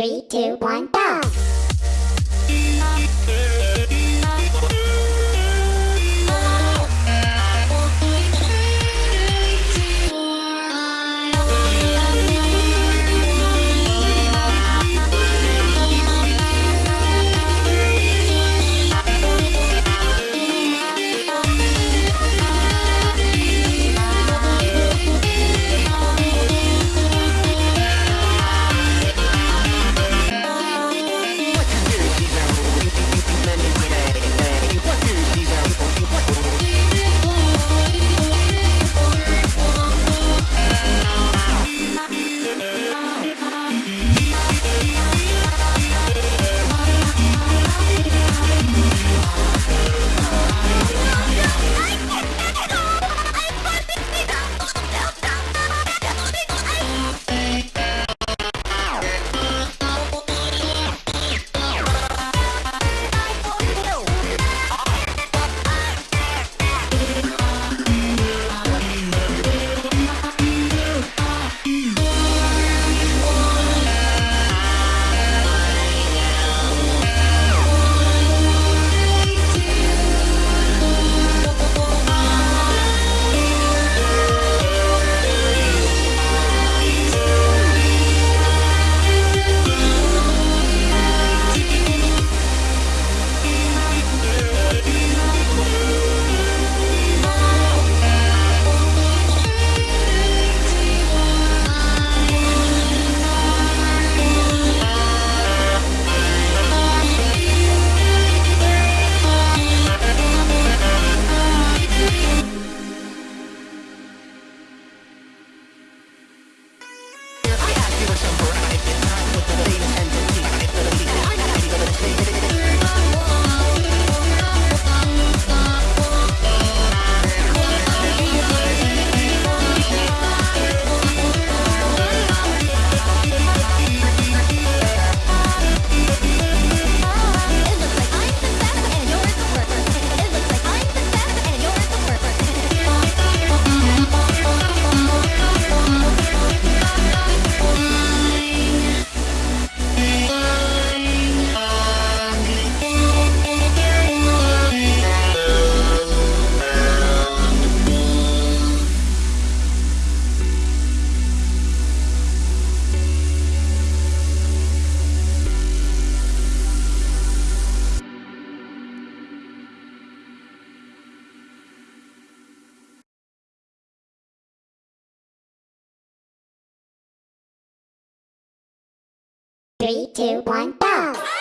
Three, two, one, go! Three, two, one, go!